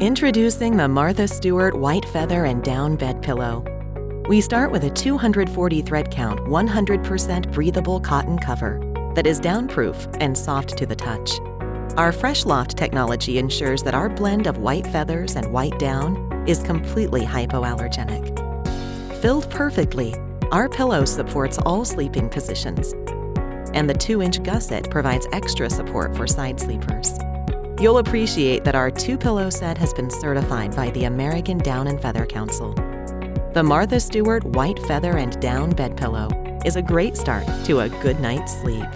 Introducing the Martha Stewart White Feather and Down Bed Pillow. We start with a 240 thread count, 100% breathable cotton cover that is downproof and soft to the touch. Our Fresh Loft technology ensures that our blend of white feathers and white down is completely hypoallergenic. Filled perfectly, our pillow supports all sleeping positions, and the 2-inch gusset provides extra support for side sleepers. You'll appreciate that our two-pillow set has been certified by the American Down and Feather Council. The Martha Stewart White Feather and Down Bed Pillow is a great start to a good night's sleep.